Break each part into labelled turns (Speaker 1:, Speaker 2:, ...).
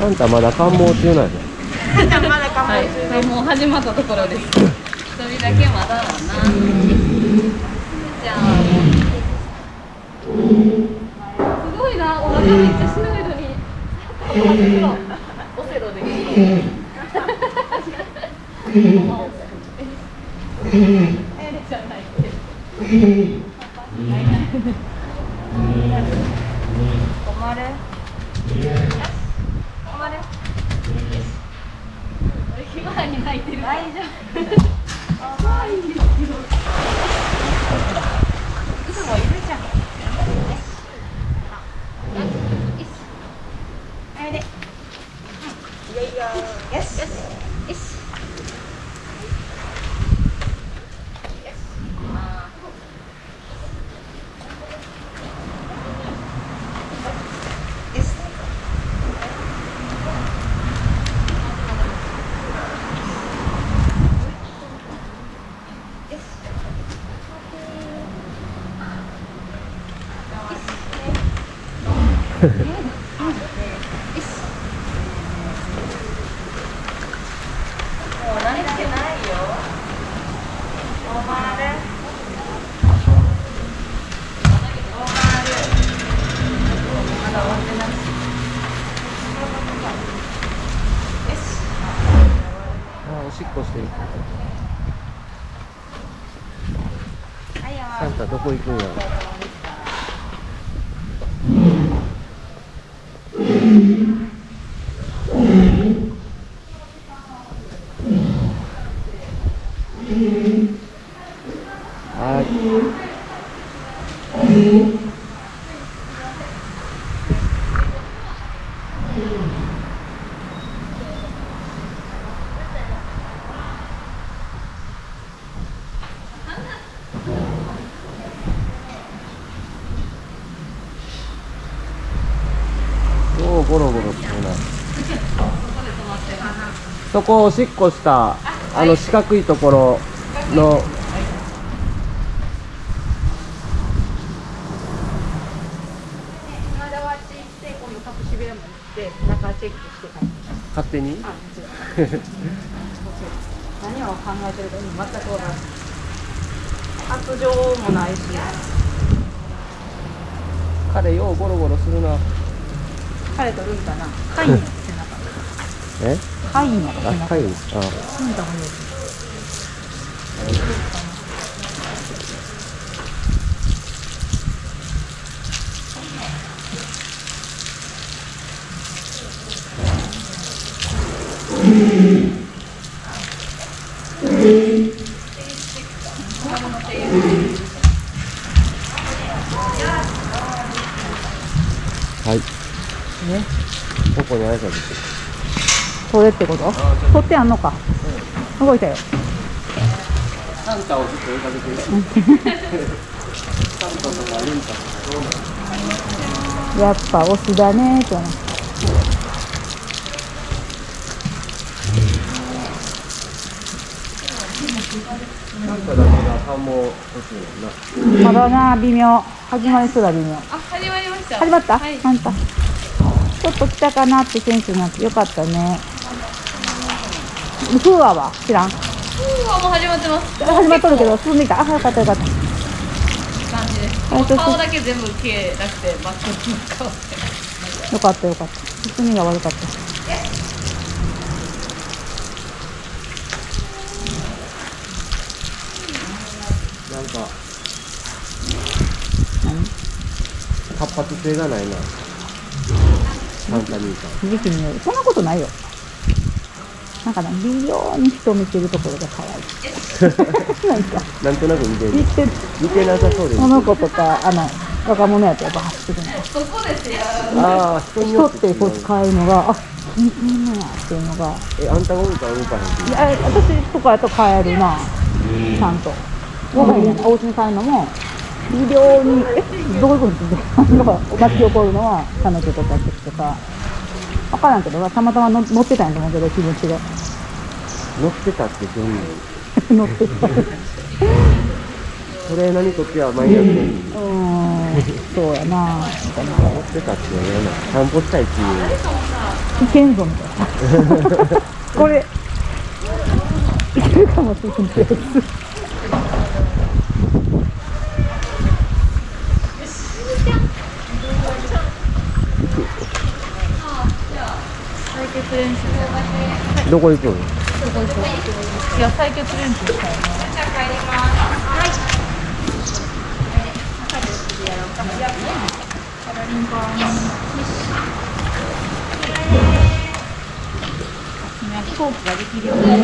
Speaker 1: あんたまだ感冒中なんや。
Speaker 2: はい、はい。もう始まったところです。一人だけまだだな。じゃあ。すごい。な、お腹めっちゃ白い。のに。オセロで。エレじゃない。って。困る。困る。ひまわり泣いてる。大丈夫。可愛いですけど。いつもいるじゃん。あれで。いやいや。よし。よし。よし。もう慣れてないよ。おまる。おまる。まだ終わってない。よし。
Speaker 1: あおしっこしてる
Speaker 2: はいよ。
Speaker 1: あん たどこ行くんやはいおおゴロゴロしてるなそこおしっこしたあの四角いところの。勝手に？
Speaker 2: 何を考えてるか全くわからない。発情もないし。
Speaker 1: 彼ようゴロゴロするな
Speaker 2: 彼とるんかな。貝の背中。
Speaker 1: え？
Speaker 2: 貝の背
Speaker 1: あ
Speaker 2: 中。
Speaker 1: 帰るあ
Speaker 2: うん。だもん。ね
Speaker 1: はい
Speaker 2: ね。
Speaker 1: ここに挨拶して
Speaker 2: それってこと？取ってあんのか。動いたよ。
Speaker 1: サンタをずっと追いかけてるサンタとかレンタとか
Speaker 2: やっぱオスだねとな。
Speaker 1: なんかだけが
Speaker 2: まだな、微妙。始まりそうだ、微妙。
Speaker 3: あ、始まりました。
Speaker 2: 始まった、
Speaker 3: はい。
Speaker 2: ちょっと来たかなってセンスになってよかったね。フーアは知らん。
Speaker 3: うわ、もう始まってます。
Speaker 2: 始まっとるけど、進んでいた。あ、よかったよかった。
Speaker 3: 顔だけ全部消えなくて、真っ黒の顔で。
Speaker 2: よかったよかった。進みが悪かった。
Speaker 1: なんか
Speaker 2: 何
Speaker 1: 活発性がないなサンタ兄さん
Speaker 2: 時期による。そんなことないよ。なんかね、微妙に人を見てるところが可愛い。なんか、
Speaker 1: なんとなく似てる
Speaker 2: 見てる。
Speaker 1: 似てなさそうです
Speaker 2: この子とか、あの、若者やとやっぱ走ってくるの。
Speaker 3: そこですよ。
Speaker 1: ああ人によっ
Speaker 2: 人ってこう使うのが、あ、みみんなっていうのが
Speaker 1: えあんたが動いたら動かへん
Speaker 2: いや私とかやと帰るなちゃんとご飯ねお家に帰るのも微量にえどういうことって巻き起こるのは彼女とか時とか分からんけどたまたまの乗ってたんやと思うけど気持ちが。
Speaker 1: 乗ってたってどういう
Speaker 2: 乗ってた。
Speaker 1: トレーナーにとってはマイナス
Speaker 2: うん。そうやな。みたいな
Speaker 1: 乗ってたって言わな。い散歩したいっていう。
Speaker 2: いけんぞみたいな。これいけるかもしれんってやつ
Speaker 3: 練習
Speaker 1: どこ行くの？
Speaker 3: いや採血練習したい。な飛行機ができるようになる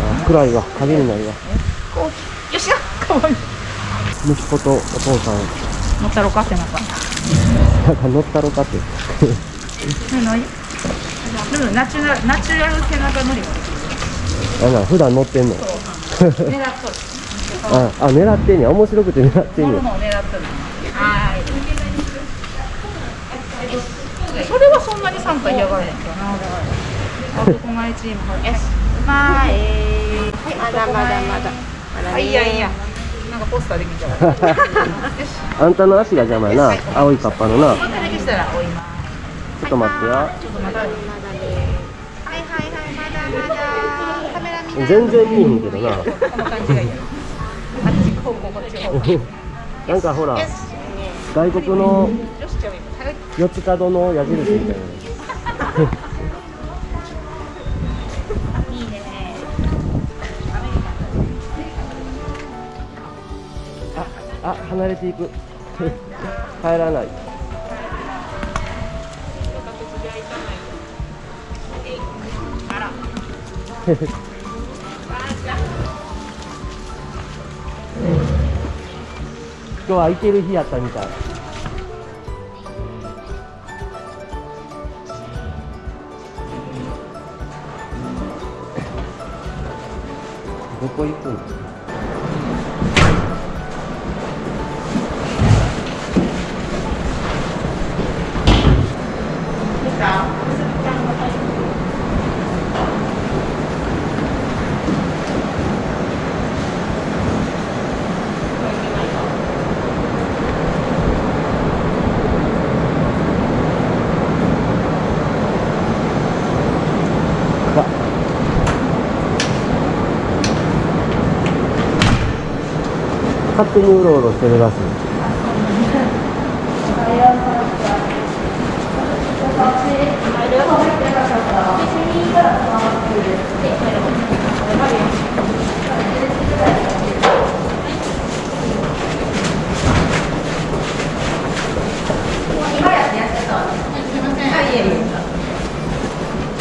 Speaker 1: あ暗い。わ影になるわ
Speaker 3: よしゃかわい。い。
Speaker 1: 息子とお父さん
Speaker 3: 乗ったろかってなんか
Speaker 1: なんか乗ったろかって
Speaker 3: ねないでもナチュラルナチュラル背中乗り
Speaker 1: あなん普段乗ってんの。
Speaker 3: 狙っとる。
Speaker 1: ああ狙ってんねや。面白くて狙ってんねや。
Speaker 3: 乗るのを狙っとる。はい。それはそんなに参加嫌がらへんかな。男前チームよし前
Speaker 4: まだまだまだ。まだ
Speaker 3: あいいやいいや。なんかポスターできちゃう
Speaker 1: あんたの足が邪魔やな。青いカッパのな。
Speaker 3: こんなだけしたら追います。
Speaker 1: ちょっと待ってや
Speaker 3: ちょっとまだ
Speaker 4: まだね。はいはいはい、まだまだ。カメラ見。
Speaker 1: 全然見えへんけどななんかほら外国の四つ角の矢印みたいな。あ、離れていく。帰らない。今日は空いてる日やったみたい。どこ行くの？勝手にうろうろ。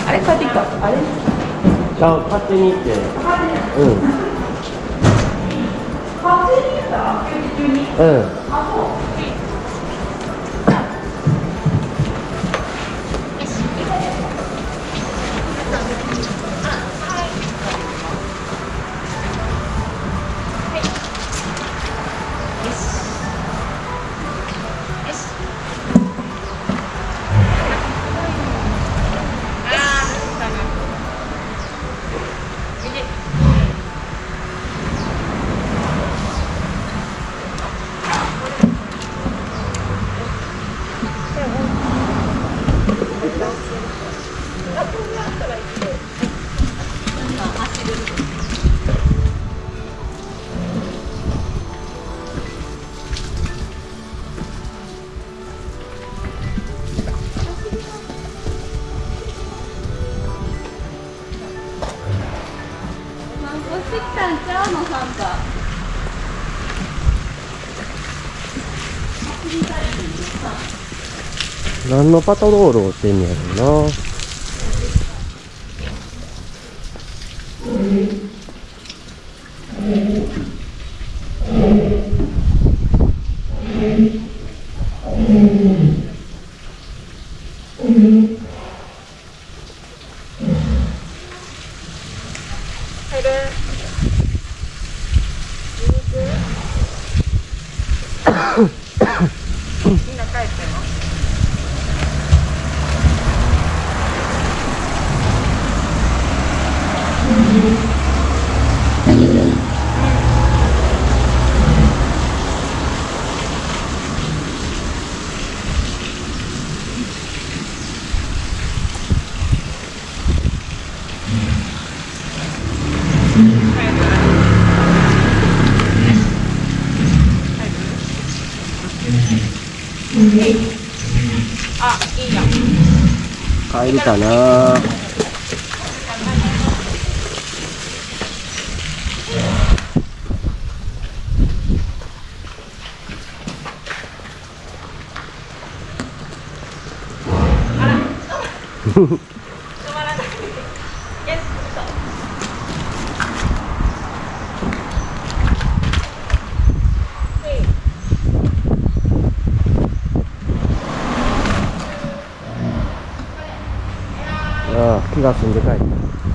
Speaker 3: あれ帰ってきたあれ？
Speaker 1: あ、勝手に行って。うん。う
Speaker 4: からの、サンタ。
Speaker 1: 何のパトロールをしてんねやろうな。
Speaker 4: みんな帰ってんのあ、いいや。
Speaker 1: 帰るかな ああ気が済んで帰った。